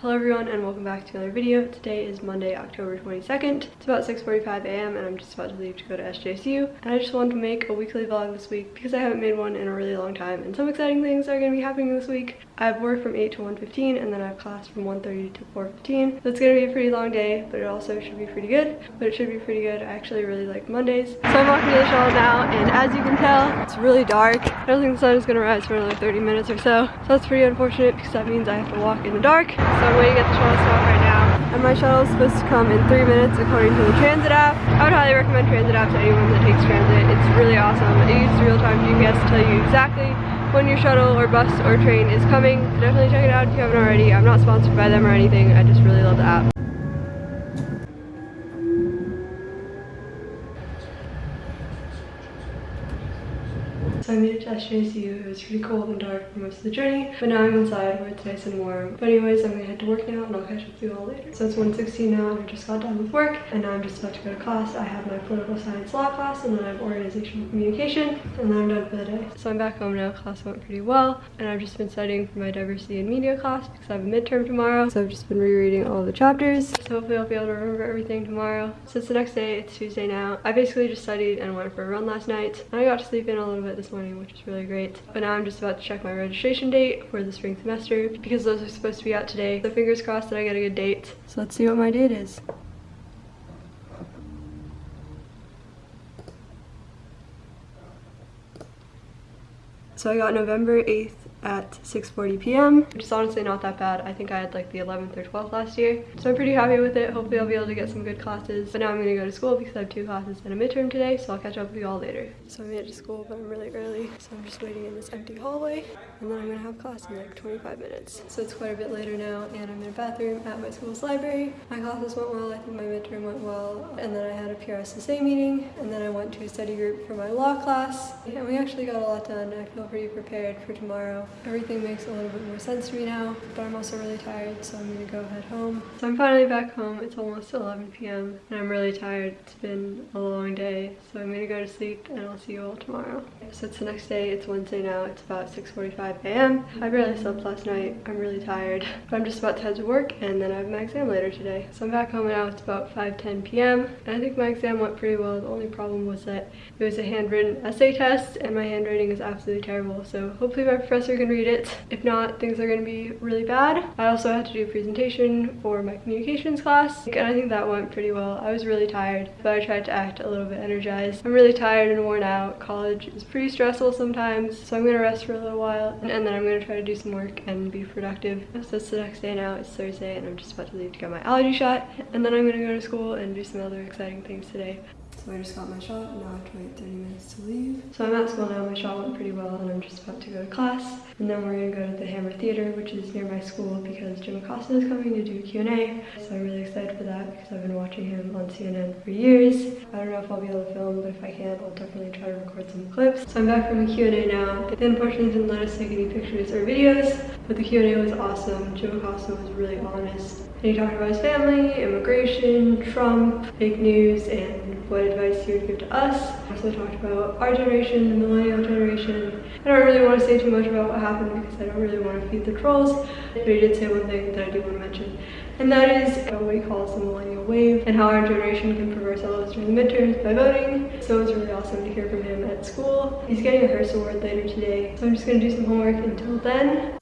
Hello everyone and welcome back to another video. Today is Monday, October 22nd. It's about 6.45 a.m. and I'm just about to leave to go to SJSU. And I just wanted to make a weekly vlog this week because I haven't made one in a really long time and some exciting things are going to be happening this week. I have work from 8 to 1.15 and then I have class from 1.30 to 4.15. So it's going to be a pretty long day but it also should be pretty good. But it should be pretty good. I actually really like Mondays. So I'm walking to the shuttle now and as you can tell it's really dark. I don't think the sun is going to rise for another 30 minutes or so. So that's pretty unfortunate because that means I have to walk in the dark. So I'm waiting at the shuttle stop right now. And my shuttle is supposed to come in three minutes according to the transit app. I would highly recommend transit app to anyone that takes transit. It's really awesome. It uses real-time GPS to tell you exactly when your shuttle or bus or train is coming. So definitely check it out if you haven't already. I'm not sponsored by them or anything. I just really love the app. So I made it to SJSU. It was pretty cold and dark for most of the journey, but now I'm inside where it's nice and warm. But anyways, I'm gonna head to work now and I'll catch up with you all later. So it's 1.16 now and I just got done with work and now I'm just about to go to class. I have my political science law class and then I have organizational communication and then I'm done for the day. So I'm back home now. Class went pretty well and I've just been studying for my diversity and media class because I have a midterm tomorrow. So I've just been rereading all the chapters. So hopefully I'll be able to remember everything tomorrow. So it's the next day. It's Tuesday now. I basically just studied and went for a run last night. And I got to sleep in a little bit this morning, which is really great. But now I'm just about to check my registration date for the spring semester because those are supposed to be out today. So fingers crossed that I get a good date. So let's see what my date is. So I got November 8th at 6.40 p.m. Which is honestly not that bad. I think I had like the 11th or 12th last year. So I'm pretty happy with it. Hopefully I'll be able to get some good classes. But now I'm gonna go to school because I have two classes and a midterm today. So I'll catch up with you all later. So I made it to school, but I'm really early. So I'm just waiting in this empty hallway. And then I'm gonna have class in like 25 minutes. So it's quite a bit later now and I'm in a bathroom at my school's library. My classes went well. I think my midterm went well. And then I had a PRSSA meeting. And then I went to a study group for my law class. And we actually got a lot done. I feel pretty prepared for tomorrow. Everything makes a little bit more sense to me now, but I'm also really tired, so I'm gonna go head home. So I'm finally back home. It's almost 11 p.m. and I'm really tired. It's been a long day, so I'm gonna go to sleep and I'll see you all tomorrow. So it's the next day. It's Wednesday now. It's about 6.45 a.m. I barely slept last night. I'm really tired, but I'm just about to head to work and then I have my exam later today. So I'm back home now. It's about 5.10 p.m. and I think my exam went pretty well. The only problem was that it was a handwritten essay test and my handwriting is absolutely terrible. So hopefully my professor can read it. If not, things are going to be really bad. I also had to do a presentation for my communications class and I think that went pretty well. I was really tired, but I tried to act a little bit energized. I'm really tired and worn out. College is pretty stressful sometimes, so I'm going to rest for a little while and, and then I'm going to try to do some work and be productive. So it's the next day now. It's Thursday and I'm just about to leave to get my allergy shot and then I'm going to go to school and do some other exciting things today. So I just got my shot and now I have to wait 30 minutes to leave. So I'm at school now, my shot went pretty well and I'm just about to go to class. And then we're gonna go to the Hammer Theater, which is near my school because Jim Acosta is coming to do a Q&A. So I'm really excited for that because I've been watching him on CNN for years. I don't know if I'll be able to film, but if I can, I'll definitely try to record some clips. So I'm back from the Q&A now. They unfortunately didn't let us take any pictures or videos, but the Q&A was awesome. Jim Acosta was really honest. And he talked about his family, immigration, Trump, fake news, and what advice he would give to us. Also talked about our generation, the millennial generation. I don't really want to say too much about what happened because I don't really want to feed the trolls, but he did say one thing that I do want to mention, and that is what we call the millennial wave and how our generation can prove ourselves during the midterms by voting. So it was really awesome to hear from him at school. He's getting a Hearst Award later today, so I'm just going to do some homework until then.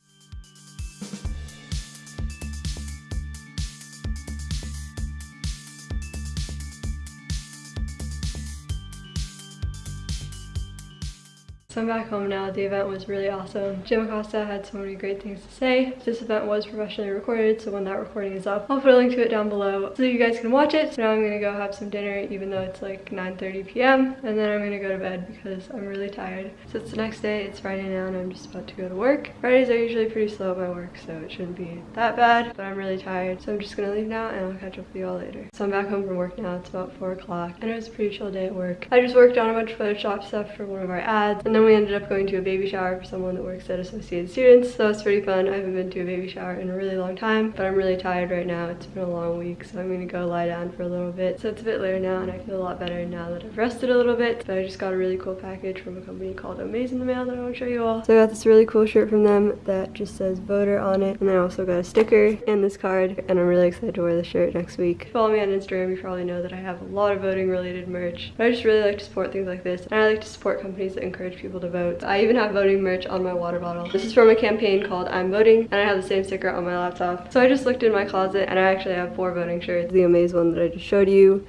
So I'm back home now. The event was really awesome. Jim Acosta had so many great things to say. This event was professionally recorded, so when that recording is up, I'll put a link to it down below so you guys can watch it. So now I'm gonna go have some dinner even though it's like 9.30 p.m. And then I'm gonna go to bed because I'm really tired. So it's the next day, it's Friday now and I'm just about to go to work. Fridays are usually pretty slow at my work, so it shouldn't be that bad, but I'm really tired. So I'm just gonna leave now and I'll catch up with you all later. So I'm back home from work now. It's about four o'clock and it was a pretty chill day at work. I just worked on a bunch of Photoshop stuff for one of our ads and then we ended up going to a baby shower for someone that works at Associated Students. So it's pretty fun. I haven't been to a baby shower in a really long time, but I'm really tired right now. It's been a long week, so I'm gonna go lie down for a little bit. So it's a bit later now and I feel a lot better now that I've rested a little bit. But I just got a really cool package from a company called Amaze in the mail that I want to show you all. So I got this really cool shirt from them that just says voter on it. And I also got a sticker and this card and I'm really excited to wear the shirt next week. Follow me on Instagram, you probably know that I have a lot of voting related merch. But I just really like to support things like this and I like to support companies that encourage people to vote. I even have voting merch on my water bottle. This is from a campaign called I'm Voting and I have the same sticker on my laptop. So I just looked in my closet and I actually have four voting shirts. The Amaze one that I just showed you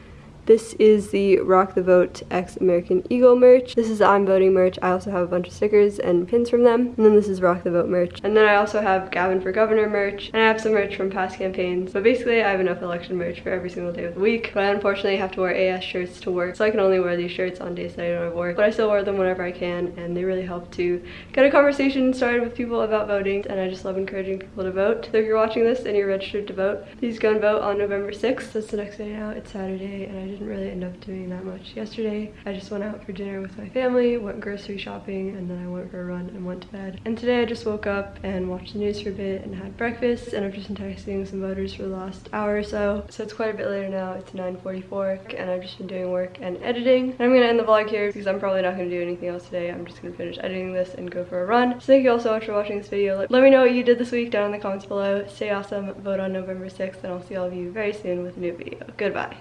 this is the Rock the Vote X American Eagle merch. This is I'm Voting merch. I also have a bunch of stickers and pins from them. And then this is Rock the Vote merch. And then I also have Gavin for Governor merch. And I have some merch from past campaigns. But basically I have enough election merch for every single day of the week. But I unfortunately have to wear AS shirts to work. So I can only wear these shirts on days that I don't have work. But I still wear them whenever I can. And they really help to get a conversation started with people about voting. And I just love encouraging people to vote. So if you're watching this and you're registered to vote, please go and vote on November 6th. That's the next day now. It's Saturday and I didn't really end up doing that much yesterday. I just went out for dinner with my family, went grocery shopping, and then I went for a run and went to bed. And today I just woke up and watched the news for a bit and had breakfast, and I've just been texting some voters for the last hour or so. So it's quite a bit later now. It's 9.44, and I've just been doing work and editing. And I'm gonna end the vlog here because I'm probably not gonna do anything else today. I'm just gonna finish editing this and go for a run. So thank you all so much for watching this video. Let me know what you did this week down in the comments below. Stay awesome, vote on November 6th, and I'll see all of you very soon with a new video. Goodbye.